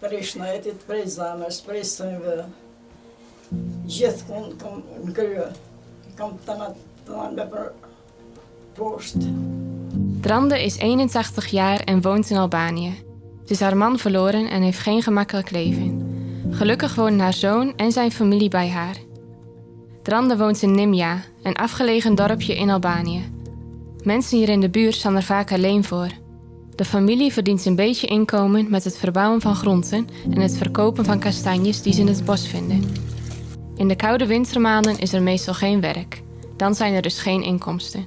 Prej sënjve. Gjithë kom në krye. Kom të në të në për post. Drande is 81 jaar en woont in Albanië. Ze is haar man verloren en heeft geen gemakkelijk leven. Gelukkig wonen haar zoon en zijn familie bij haar. Drande woont in Nimja, een afgelegen dorpje in Albanië. Mensen hier in de buurt staan er vaak alleen voor. De familie verdient een beetje inkomen met het verbouwen van groenten en het verkopen van kastanjes die ze in het bos vinden. In de koude wintermaanden is er meestal geen werk. Dan zijn er dus geen inkomsten.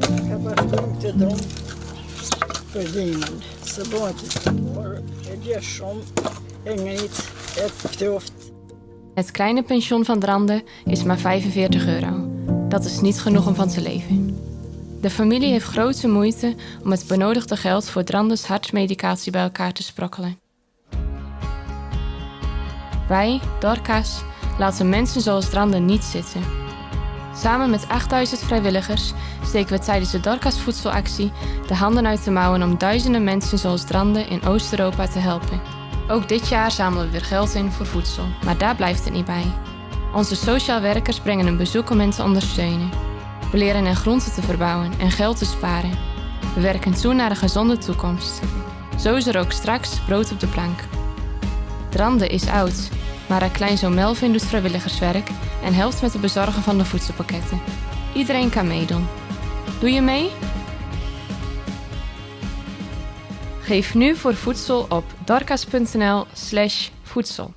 Ik heb er dronk te dronk. Për dimën. Se bëjt, por e dje shumë, e ngrit, e këtoft. Het kleine pension van Drande is maar 45 euro. Dat is niet genoeg om van te leven. De familie heeft grote moeite om het benodigde geld voor Drandes hartsmedicatie bij elkaar te sprokkelen. Wij, Dorcas, laten mensen zoals Drande niet zitten. Samen met 8000 vrijwilligers steken we tijdens de Dorcas voedselactie de handen uit de mouwen om duizenden mensen zoals Drande in Oost-Europa te helpen. Ook dit jaar zamelen we weer geld in voor voedsel, maar daar blijft het niet bij. Onze sociaal werkers brengen een bezoek om hen te ondersteunen. We leren hen groenten te verbouwen en geld te sparen. We werken toe naar een gezonde toekomst. Zo is er ook straks brood op de plank. Drande is oud, maar haar kleinzoon Melvin doet vrijwilligerswerk en helpt met het bezorgen van de voedselpakketten. Iedereen kan meedoen. Doe je mee? Geef nu voor voedsel op dorcas.nl/slash voedsel.